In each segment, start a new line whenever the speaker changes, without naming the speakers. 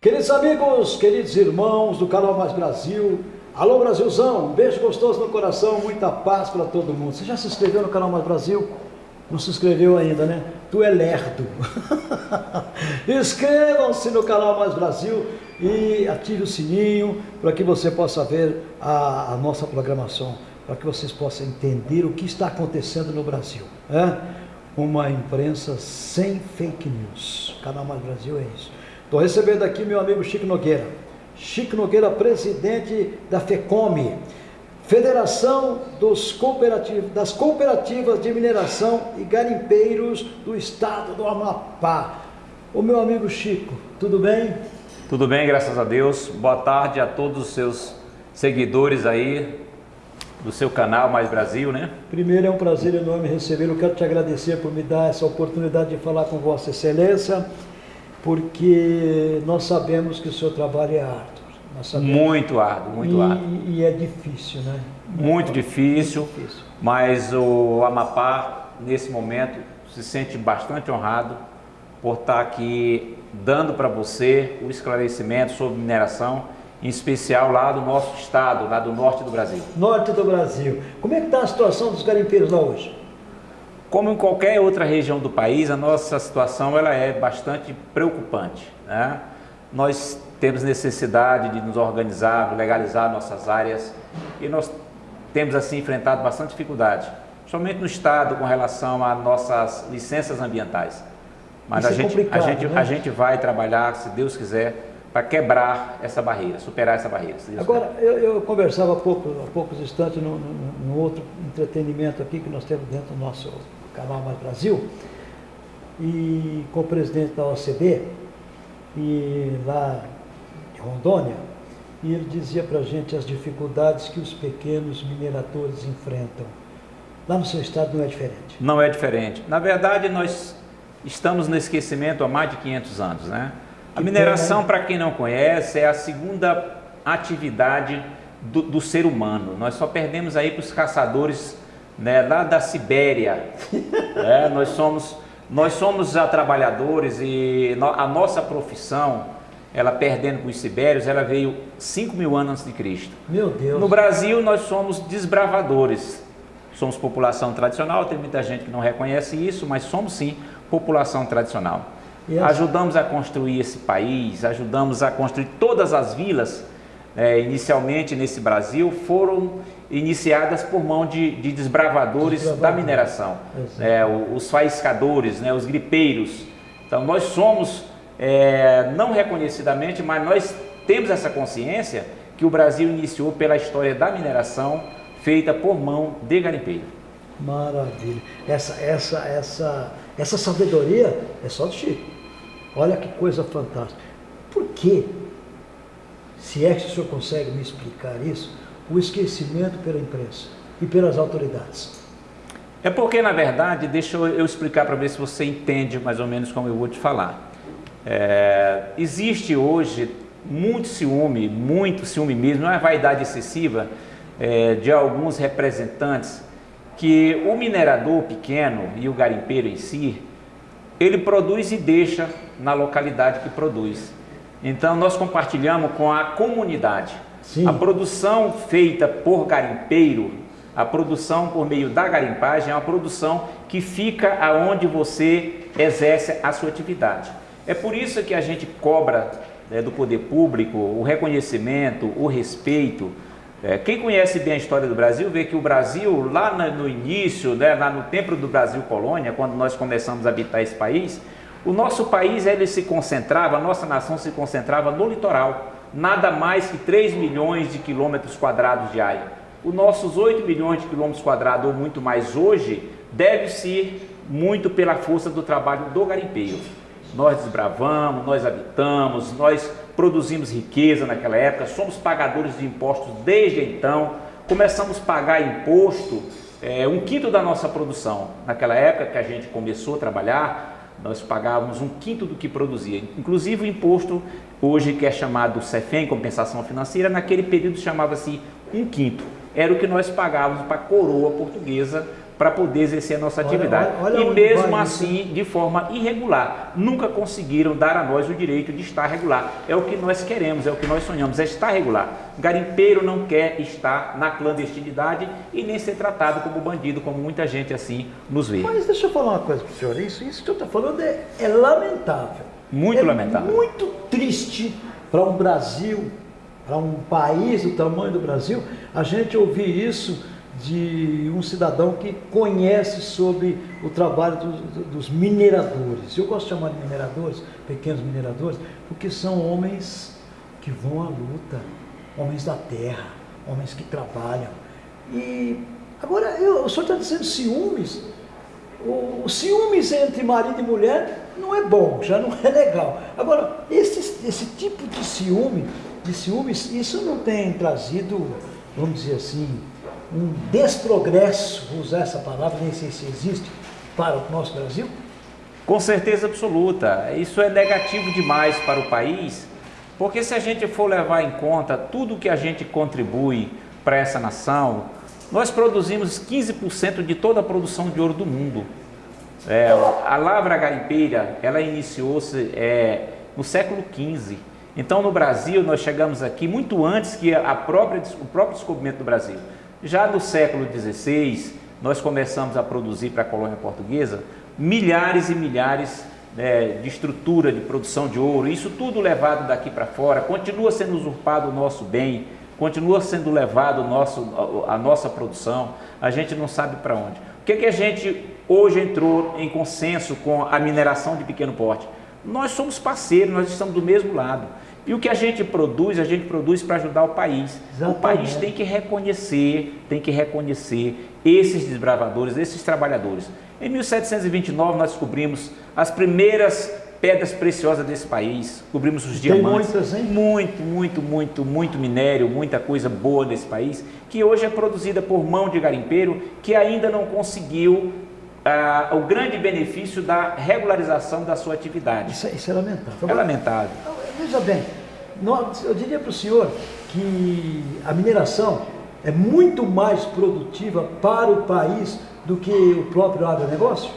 Queridos amigos, queridos irmãos do canal Mais Brasil, alô Brasilzão, um beijo gostoso no coração, muita paz para todo mundo. Você já se inscreveu no canal Mais Brasil? Não se inscreveu ainda, né? Tu é lerdo. Inscrevam-se no canal Mais Brasil e ative o sininho para que você possa ver a, a nossa programação, para que vocês possam entender o que está acontecendo no Brasil. Né? Uma imprensa sem fake news. O canal Mais Brasil é isso. Estou recebendo aqui meu amigo Chico Nogueira. Chico Nogueira, presidente da FECOME, Federação dos Cooperativos, das Cooperativas de Mineração e Garimpeiros do Estado do Amapá. O meu amigo Chico, tudo bem?
Tudo bem, graças a Deus. Boa tarde a todos os seus seguidores aí do seu canal Mais Brasil, né?
Primeiro é um prazer enorme recebê-lo. Quero te agradecer por me dar essa oportunidade de falar com Vossa Excelência porque nós sabemos que o seu trabalho é árduo.
Muito árduo, muito
e,
árduo.
E é difícil, né?
Muito, é difícil, muito difícil, mas o Amapá, nesse momento, se sente bastante honrado por estar aqui dando para você o esclarecimento sobre mineração, em especial lá do nosso estado, lá do norte do Brasil.
Norte do Brasil. Como é que está a situação dos garimpeiros lá hoje?
Como em qualquer outra região do país, a nossa situação ela é bastante preocupante. Né? Nós temos necessidade de nos organizar, legalizar nossas áreas e nós temos assim enfrentado bastante dificuldade, somente no Estado com relação a nossas licenças ambientais. Mas a, é gente, a, gente, né? a gente vai trabalhar, se Deus quiser, para quebrar essa barreira, superar essa barreira.
Agora, eu, eu, conversava há, pouco, há poucos instantes no, no outro entretenimento aqui que nós temos dentro do nosso Canal Mais Brasil, e com o presidente da OCB, e lá de Rondônia, e ele dizia para a gente as dificuldades que os pequenos mineradores enfrentam. Lá no seu estado não é diferente?
Não é diferente. Na verdade, nós estamos no esquecimento há mais de 500 anos. Né? A mineração, para quem não conhece, é a segunda atividade do, do ser humano. Nós só perdemos aí para os caçadores né, lá da Sibéria. é, nós, somos, nós somos trabalhadores e a nossa profissão, ela perdendo com os sibérios, ela veio 5 mil anos antes de Cristo.
Meu Deus!
No Brasil, nós somos desbravadores. Somos população tradicional, tem muita gente que não reconhece isso, mas somos sim população tradicional. Ajudamos a construir esse país, ajudamos a construir todas as vilas é, inicialmente nesse Brasil foram iniciadas por mão de, de desbravadores Desbravador. da mineração, é, os faiscadores, né, os gripeiros. Então nós somos, é, não reconhecidamente, mas nós temos essa consciência que o Brasil iniciou pela história da mineração feita por mão de garimpeiro.
Maravilha. Essa, essa, essa, essa sabedoria é só do Chico. Olha que coisa fantástica. Por que se é que o senhor consegue me explicar isso, o esquecimento pela imprensa e pelas autoridades?
É porque, na verdade, deixa eu explicar para ver se você entende mais ou menos como eu vou te falar. É, existe hoje muito ciúme, muito ciúme mesmo, não é vaidade excessiva é, de alguns representantes que o minerador pequeno e o garimpeiro em si, ele produz e deixa na localidade que produz. Então nós compartilhamos com a comunidade. Sim. A produção feita por garimpeiro, a produção por meio da garimpagem é uma produção que fica aonde você exerce a sua atividade. É por isso que a gente cobra né, do poder público o reconhecimento, o respeito. É, quem conhece bem a história do Brasil vê que o Brasil, lá no início, né, lá no tempo do Brasil colônia, quando nós começamos a habitar esse país, o nosso país ele se concentrava, a nossa nação se concentrava no litoral, nada mais que 3 milhões de quilômetros quadrados de área. Os nossos 8 milhões de quilômetros quadrados, ou muito mais hoje, deve-se muito pela força do trabalho do garimpeiro. Nós desbravamos, nós habitamos, nós produzimos riqueza naquela época, somos pagadores de impostos desde então, começamos a pagar imposto, é, um quinto da nossa produção. Naquela época que a gente começou a trabalhar, nós pagávamos um quinto do que produzia. Inclusive o imposto, hoje que é chamado CEFEM, compensação financeira, naquele período chamava-se um quinto. Era o que nós pagávamos para a coroa portuguesa para poder exercer a nossa atividade. Olha, olha, olha e mesmo assim, isso. de forma irregular, nunca conseguiram dar a nós o direito de estar regular. É o que nós queremos, é o que nós sonhamos, é estar regular. Garimpeiro não quer estar na clandestinidade e nem ser tratado como bandido, como muita gente assim nos vê.
Mas deixa eu falar uma coisa para o senhor, isso, isso que eu estou falando é, é lamentável.
Muito
é
lamentável.
Muito triste para um Brasil, para um país do tamanho do Brasil, a gente ouvir isso de um cidadão que conhece sobre o trabalho dos, dos mineradores. Eu gosto de chamar de mineradores, pequenos mineradores, porque são homens que vão à luta, homens da terra, homens que trabalham. E agora, eu, o senhor está dizendo ciúmes. O, ciúmes entre marido e mulher não é bom, já não é legal. Agora, esse, esse tipo de ciúme, de ciúmes, isso não tem trazido, vamos dizer assim, um desprogresso, vou usar essa palavra, nem sei se existe, para o nosso Brasil?
Com certeza absoluta. Isso é negativo demais para o país, porque se a gente for levar em conta tudo que a gente contribui para essa nação, nós produzimos 15% de toda a produção de ouro do mundo. É, a lavra garimpeira, ela iniciou-se é, no século XV. Então, no Brasil, nós chegamos aqui muito antes que a própria, o próprio descobrimento do Brasil. Já no século XVI, nós começamos a produzir para a colônia portuguesa milhares e milhares né, de estrutura de produção de ouro, isso tudo levado daqui para fora, continua sendo usurpado o nosso bem, continua sendo levado nosso, a, nossa produção, a gente não sabe para onde. O que, que a gente hoje entrou em consenso com a mineração de pequeno porte? Nós somos parceiros, nós estamos do mesmo lado. E o que a gente produz, a gente produz para ajudar o país. Exatamente. O país tem que reconhecer, tem que reconhecer esses desbravadores, esses trabalhadores. Em 1729 nós descobrimos as primeiras pedras preciosas desse país, cobrimos os diamantes.
Tem muitas, hein?
Muito, muito, muito, muito minério, muita coisa boa nesse país, que hoje é produzida por mão de garimpeiro, que ainda não conseguiu ah, o grande benefício da regularização da sua atividade.
Isso, é, isso é lamentável.
É lamentável.
Veja bem, eu diria para o senhor que a mineração é muito mais produtiva para o país do que o próprio agronegócio?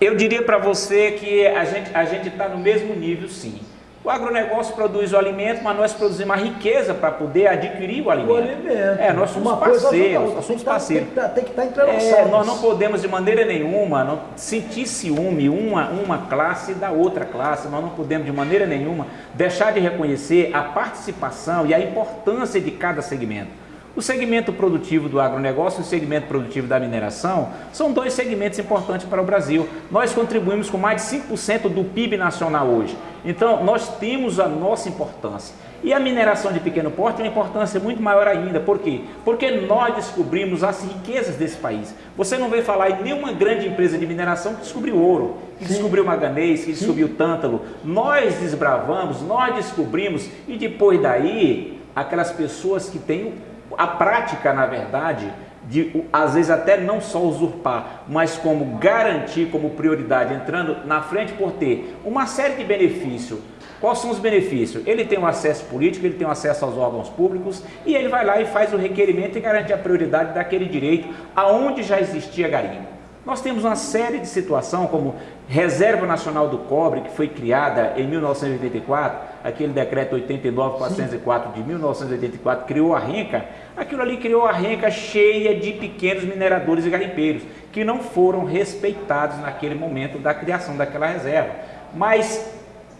Eu diria para você que a gente a está no mesmo nível, sim. O agronegócio produz o alimento, mas nós produzimos a riqueza para poder adquirir o alimento. O
alimento.
É, nós somos Uma parceiros, nós somos parceiros.
Tem que estar tá, tá é,
Nós não podemos de maneira nenhuma não, sentir ciúme uma, uma classe da outra classe, nós não podemos de maneira nenhuma deixar de reconhecer a participação e a importância de cada segmento. O segmento produtivo do agronegócio e o segmento produtivo da mineração são dois segmentos importantes para o Brasil. Nós contribuímos com mais de 5% do PIB nacional hoje. Então, nós temos a nossa importância. E a mineração de pequeno porte tem uma importância muito maior ainda. Por quê? Porque nós descobrimos as riquezas desse país. Você não vê falar em nenhuma grande empresa de mineração que descobriu ouro, que Sim. descobriu manganês, que descobriu Sim. tântalo. Nós desbravamos, nós descobrimos e depois daí, aquelas pessoas que têm a prática, na verdade, de às vezes até não só usurpar, mas como garantir como prioridade, entrando na frente por ter uma série de benefícios. Quais são os benefícios? Ele tem um acesso político, ele tem um acesso aos órgãos públicos e ele vai lá e faz o requerimento e garante a prioridade daquele direito aonde já existia garimpo. Nós temos uma série de situações como Reserva Nacional do Cobre, que foi criada em 1984, aquele decreto 89.404 de 1984 criou a renca, aquilo ali criou a renca cheia de pequenos mineradores e garimpeiros, que não foram respeitados naquele momento da criação daquela reserva. Mas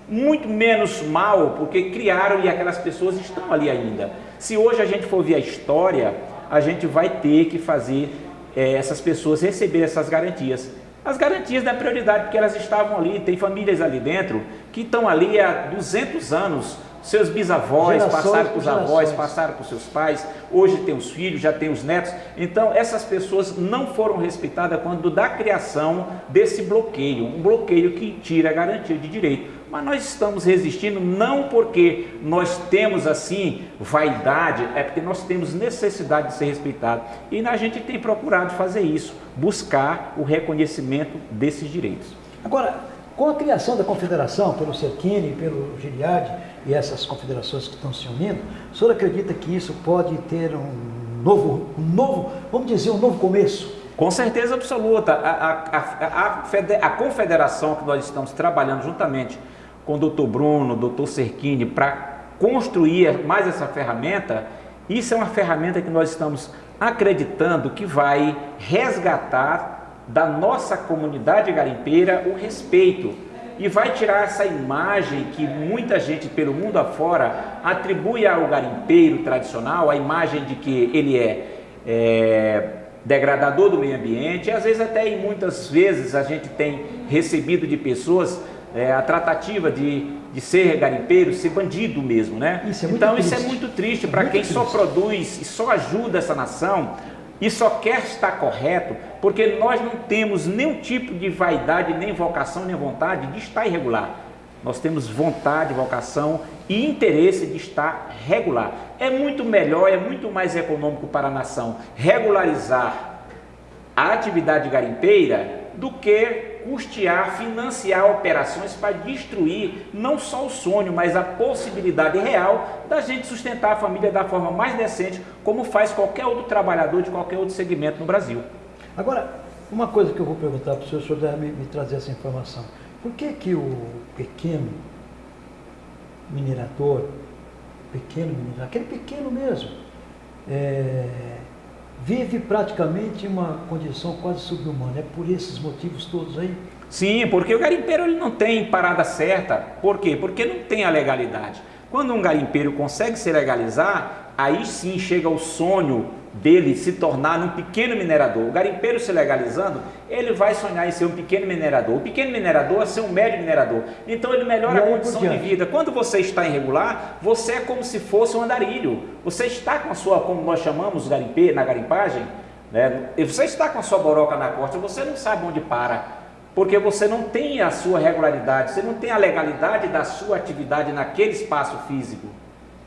muito menos mal, porque criaram e aquelas pessoas estão ali ainda. Se hoje a gente for ver a história, a gente vai ter que fazer é, essas pessoas receber essas garantias. As garantias da prioridade, porque elas estavam ali, tem famílias ali dentro que estão ali há 200 anos, seus bisavós gerações passaram para os avós, passaram para os seus pais, hoje tem os filhos, já tem os netos. Então, essas pessoas não foram respeitadas quando da criação desse bloqueio, um bloqueio que tira a garantia de direito. Mas nós estamos resistindo não porque nós temos assim vaidade, é porque nós temos necessidade de ser respeitado. E a gente tem procurado fazer isso, buscar o reconhecimento desses direitos.
Agora, com a criação da confederação pelo Cerquini, pelo Giliade e essas confederações que estão se unindo, o senhor acredita que isso pode ter um novo, um novo, vamos dizer, um novo começo?
Com certeza absoluta. A, a, a, a, confederação que nós estamos trabalhando juntamente com o doutor Bruno, doutor Cerchini, para construir mais essa ferramenta, isso é uma ferramenta que nós estamos acreditando que vai resgatar da nossa comunidade garimpeira o respeito. E vai tirar essa imagem que muita gente pelo mundo afora atribui ao garimpeiro tradicional, a imagem de que ele é, é degradador do meio ambiente, e às vezes até e muitas vezes a gente tem recebido de pessoas é, a tratativa de, de ser garimpeiro, ser bandido mesmo, né? Isso é então triste. isso é muito triste para quem triste. só produz e só ajuda essa nação e só quer estar correto, porque nós não temos nenhum tipo de vaidade, nem vocação, nem vontade de estar irregular. Nós temos vontade, vocação e interesse de estar regular. É muito melhor, é muito mais econômico para a nação regularizar a atividade garimpeira do que custear, financiar operações para destruir não só o sonho, mas a possibilidade real da gente sustentar a família da forma mais decente, como faz qualquer outro trabalhador de qualquer outro segmento no Brasil.
Agora, uma coisa que eu vou perguntar para o senhor, o senhor deve me, me trazer essa informação. Por que que o pequeno minerador, pequeno minerador, aquele pequeno mesmo, é, vive praticamente uma condição quase subhumana. É por esses motivos todos aí?
Sim, porque o garimpeiro ele não tem parada certa. Por quê? Porque não tem a legalidade. Quando um garimpeiro consegue se legalizar, aí sim chega o sonho dele se tornar um pequeno minerador. O garimpeiro se legalizando, ele vai sonhar em ser um pequeno minerador. O pequeno minerador é ser um médio minerador. Então ele melhora a condição de vida. Quando você está irregular, você é como se fosse um andarilho. Você está com a sua, como nós chamamos garimpe, na garimpagem, né? você está com a sua boroca na costa, você não sabe onde para. Porque você não tem a sua regularidade, você não tem a legalidade da sua atividade naquele espaço físico.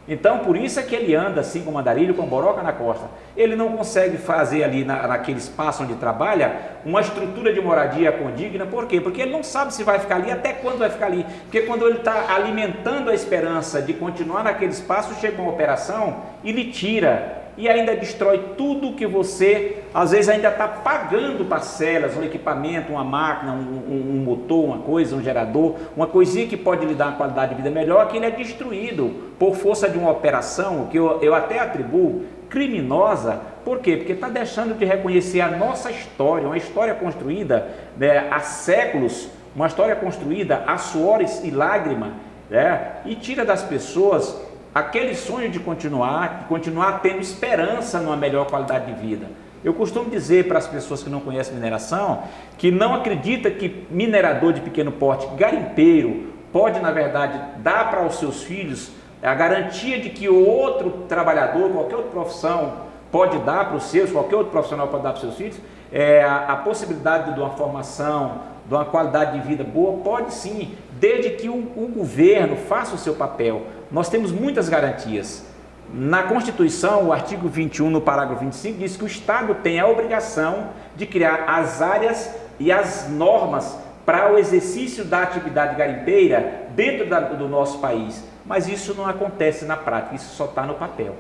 Então, por isso é que ele anda assim com mandarilho, com boroca na costa. Ele não consegue fazer ali na, naquele espaço onde trabalha uma estrutura de moradia condigna. Por quê? Porque ele não sabe se vai ficar ali, até quando vai ficar ali. Porque quando ele está alimentando a esperança de continuar naquele espaço, chega uma operação e lhe tira e ainda destrói tudo que você, às vezes, ainda está pagando parcelas, um equipamento, uma máquina, um, um, um, motor, uma coisa, um gerador, uma coisinha que pode lhe dar uma qualidade de vida melhor, que ele é destruído por força de uma operação que eu, eu até atribuo criminosa. Por quê? Porque está deixando de reconhecer a nossa história, uma história construída né, há séculos, uma história construída a suores e lágrima, né, e tira das pessoas aquele sonho de continuar, de continuar tendo esperança numa melhor qualidade de vida. Eu costumo dizer para as pessoas que não conhecem mineração, que não acredita que minerador de pequeno porte, garimpeiro, pode na verdade dar para os seus filhos a garantia de que outro trabalhador, qualquer outra profissão, pode dar para os seus, qualquer outro profissional pode dar para os seus filhos, é, a, a possibilidade de uma formação, de uma qualidade de vida boa, pode sim, desde que o, o governo faça o seu papel nós temos muitas garantias. Na Constituição, o artigo 21, no parágrafo 25, diz que o Estado tem a obrigação de criar as áreas e as normas para o exercício da atividade garimpeira dentro da, do nosso país. Mas isso não acontece na prática, isso só está no papel.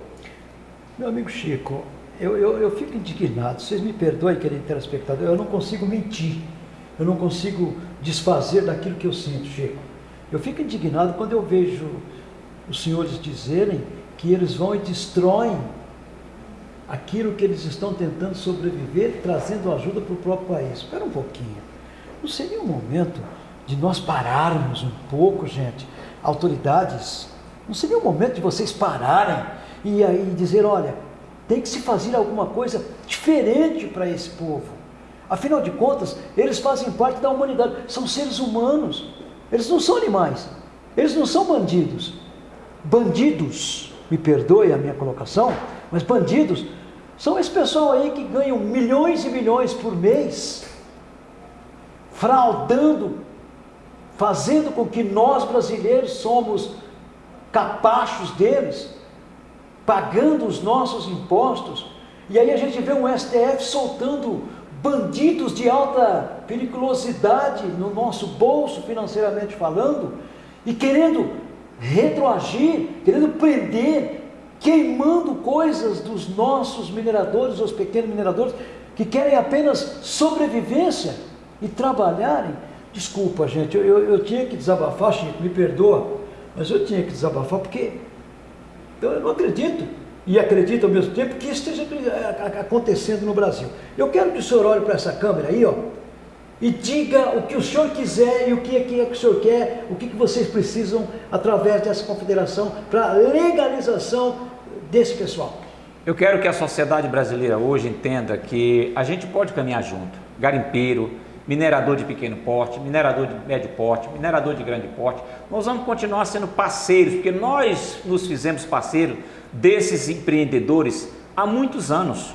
Meu amigo Chico, eu, eu, eu fico indignado, vocês me perdoem, querido telespectador, eu não consigo mentir, eu não consigo desfazer daquilo que eu sinto, Chico. Eu fico indignado quando eu vejo os senhores dizerem que eles vão e destroem aquilo que eles estão tentando sobreviver, trazendo ajuda para o próprio país. Espera um pouquinho. Não seria um momento de nós pararmos um pouco, gente? Autoridades, não seria um momento de vocês pararem e aí dizer, olha, tem que se fazer alguma coisa diferente para esse povo. Afinal de contas, eles fazem parte da humanidade, são seres humanos. Eles não são animais, eles não são bandidos, bandidos, me perdoe a minha colocação, mas bandidos são esse pessoal aí que ganham milhões e milhões por mês, fraudando, fazendo com que nós brasileiros somos capachos deles, pagando os nossos impostos, e aí a gente vê um STF soltando bandidos de alta periculosidade no nosso bolso, financeiramente falando, e querendo retroagir, querendo prender queimando coisas dos nossos mineradores, os pequenos mineradores, que querem apenas sobrevivência e trabalharem. Desculpa, gente, eu, eu, eu tinha que desabafar, Chico, me perdoa, mas eu tinha que desabafar porque eu não acredito, e acredito ao mesmo tempo, que isso esteja acontecendo no Brasil. Eu quero que o senhor olhe para essa câmera aí, ó, e diga o que o senhor quiser e o que é que, o senhor quer, o que, que vocês precisam através dessa confederação para legalização desse pessoal.
Eu quero que a sociedade brasileira hoje entenda que a gente pode caminhar junto. Garimpeiro, minerador de pequeno porte, minerador de médio porte, minerador de grande porte. Nós vamos continuar sendo parceiros, porque nós nos fizemos parceiros desses empreendedores há muitos anos.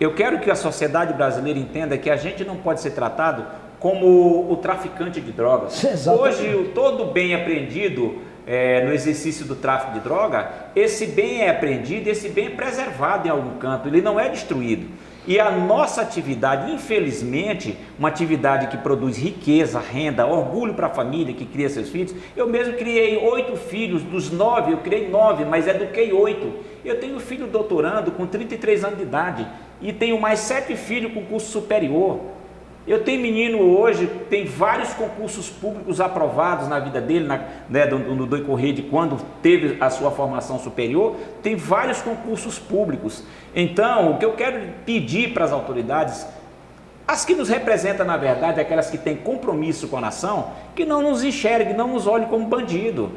Eu quero que a sociedade brasileira entenda que a gente não pode ser tratado como o traficante de drogas. Exatamente. Hoje, todo bem apreendido é, no exercício do tráfico de droga, esse bem é apreendido, esse bem é preservado em algum canto, ele não é destruído. E a nossa atividade, infelizmente, uma atividade que produz riqueza, renda, orgulho para a família que cria seus filhos. Eu mesmo criei oito filhos, dos nove eu criei nove, mas eduquei oito. Eu tenho um filho doutorando com 33 anos de idade e tenho mais sete filhos com curso superior. Eu tenho menino hoje, tem vários concursos públicos aprovados na vida dele, na, né, decorrer de quando teve a sua formação superior, tem vários concursos públicos. Então, o que eu quero pedir para as autoridades, as que nos representam na verdade, aquelas que têm compromisso com a nação, que não nos enxerguem, não nos olhem como bandido.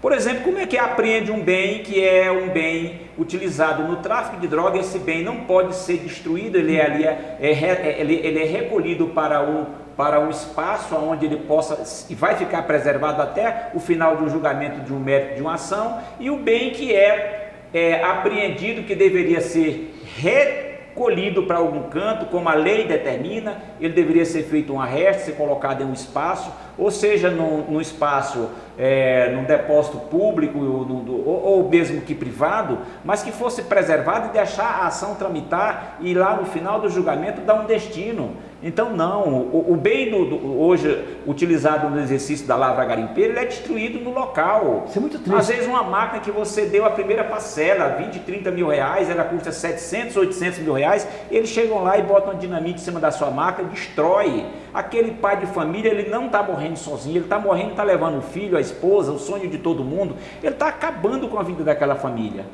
Por exemplo, como é que apreende um bem que é um bem utilizado no tráfico de drogas? Esse bem não pode ser destruído, ele é, é, é, é, ele, ele é recolhido para um, para um espaço onde ele possa e vai ficar preservado até o final de um julgamento de um mérito de uma ação, e o bem que é, é apreendido, que deveria ser recolhido para algum canto, como a lei determina, ele deveria ser feito um arresto, ser colocado em um espaço, ou seja, no espaço, é, num depósito público ou, no, ou, ou, mesmo que privado, mas que fosse preservado e deixar a ação tramitar e lá no final do julgamento dar um destino. Então não, o, o bem do, do, hoje utilizado no exercício da lavra garimpeira, ele é destruído no local.
Isso é muito triste.
Às vezes uma máquina que você deu a primeira parcela, 20, 30 mil reais, ela custa 700, 800 mil reais, eles chegam lá e botam dinamite em cima da sua máquina, destrói. Aquele pai de família, ele não está morrendo sozinho, ele está morrendo, está levando o filho, a esposa, o sonho de todo mundo, ele está acabando com a vida daquela família.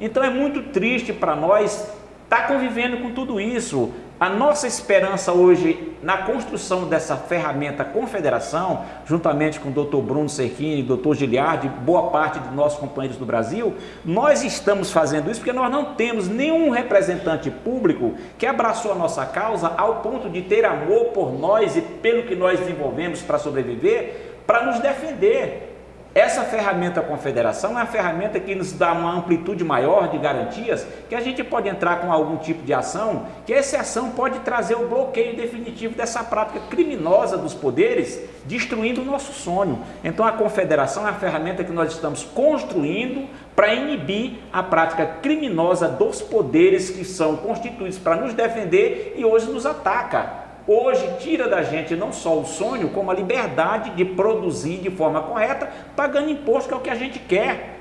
Então é muito triste para nós estar tá convivendo com tudo isso. A nossa esperança hoje na construção dessa ferramenta confederação, juntamente com o Dr. Bruno Cerchini, Dr. Giliardi, boa parte de nossos companheiros do Brasil, nós estamos fazendo isso porque nós não temos nenhum representante público que abraçou a nossa causa ao ponto de ter amor por nós e pelo que nós desenvolvemos para sobreviver, para nos defender. Essa ferramenta confederação é uma ferramenta que nos dá uma amplitude maior de garantias, que a gente pode entrar com algum tipo de ação, que essa ação pode trazer o bloqueio definitivo dessa prática criminosa dos poderes, destruindo o nosso sonho. Então a confederação é a ferramenta que nós estamos construindo para inibir a prática criminosa dos poderes que são constituídos para nos defender e hoje nos ataca hoje tira da gente não só o sonho, como a liberdade de produzir de forma correta, pagando imposto, que é o que a gente quer.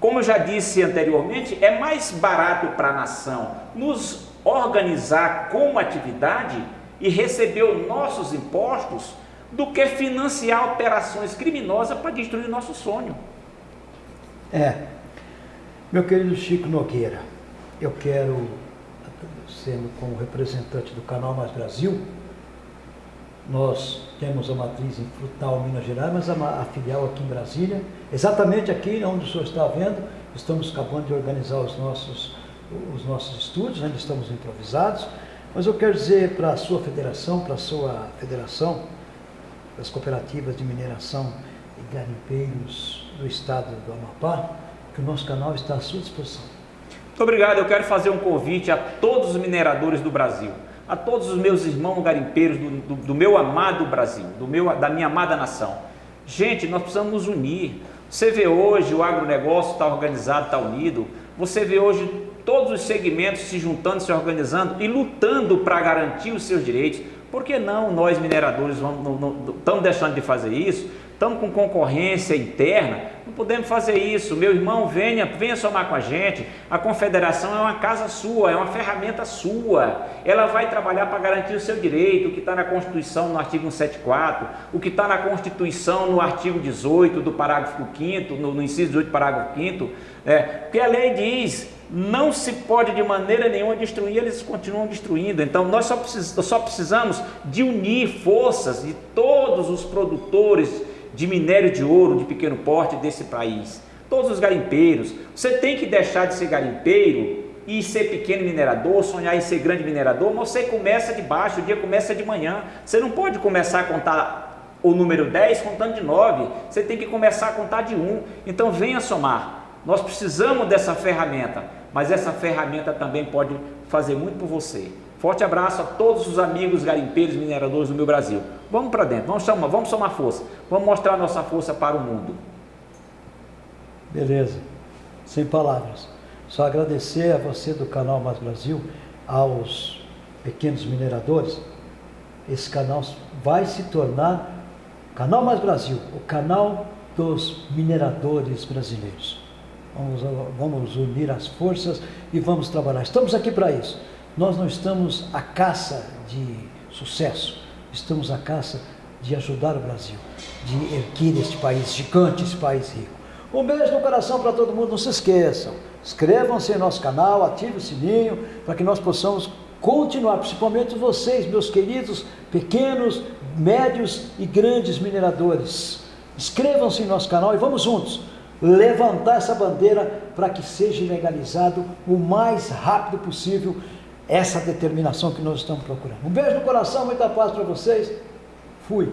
Como eu já disse anteriormente, é mais barato para a nação nos organizar como atividade e receber os nossos impostos do que financiar operações criminosas para destruir nosso sonho.
É, meu querido Chico Nogueira, eu quero, sendo como representante do canal Mais Brasil, nós temos a matriz em Frutal, Minas Gerais, mas a, filial aqui em Brasília, exatamente aqui onde o senhor está vendo, estamos acabando de organizar os nossos, os nossos estúdios, ainda estamos improvisados, mas eu quero dizer para a sua federação, para a sua federação, das cooperativas de mineração e garimpeiros do estado do Amapá, que o nosso canal está à sua disposição.
Muito obrigado, eu quero fazer um convite a todos os mineradores do Brasil a todos os meus irmãos garimpeiros do, do, do meu amado Brasil, do meu, da minha amada nação. Gente, nós precisamos nos unir. Você vê hoje o agronegócio está organizado, está unido. Você vê hoje todos os segmentos se juntando, se organizando e lutando para garantir os seus direitos. Por que não nós mineradores estamos deixando de fazer isso? Estamos com concorrência interna, não podemos fazer isso. Meu irmão, venha, venha somar com a gente. A confederação é uma casa sua, é uma ferramenta sua. Ela vai trabalhar para garantir o seu direito, o que está na Constituição no artigo 174, o que está na Constituição no artigo 18 do parágrafo 5 no, no inciso 18, parágrafo 5 é, porque a lei diz não se pode de maneira nenhuma destruir, eles continuam destruindo. Então nós só, precis, só precisamos de unir forças de todos os produtores de minério de ouro de pequeno porte desse país. Todos os garimpeiros. Você tem que deixar de ser garimpeiro e ser pequeno minerador, sonhar em ser grande minerador, mas você começa de baixo, o dia começa de manhã. Você não pode começar a contar o número 10 contando de 9. Você tem que começar a contar de 1. Então venha somar. Nós precisamos dessa ferramenta, mas essa ferramenta também pode fazer muito por você. Forte abraço a todos os amigos garimpeiros mineradores do meu Brasil. Vamos para dentro, vamos somar, vamos somar força, vamos mostrar nossa força para o mundo.
Beleza, sem palavras. Só agradecer a você do canal Mais Brasil, aos pequenos mineradores. Esse canal vai se tornar Canal Mais Brasil, o canal dos mineradores brasileiros. Vamos, vamos unir as forças e vamos trabalhar. Estamos aqui para isso. Nós não estamos à caça de sucesso, estamos à caça de ajudar o Brasil, de erguer este país gigante, esse país rico. Um beijo no coração para todo mundo, não se esqueçam. Inscrevam-se em nosso canal, ative o sininho para que nós possamos continuar, principalmente vocês, meus queridos pequenos, médios e grandes mineradores. Inscrevam-se em nosso canal e vamos juntos levantar essa bandeira para que seja legalizado o mais rápido possível essa determinação que nós estamos procurando. Um beijo no coração, muita paz para vocês. Fui.